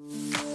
you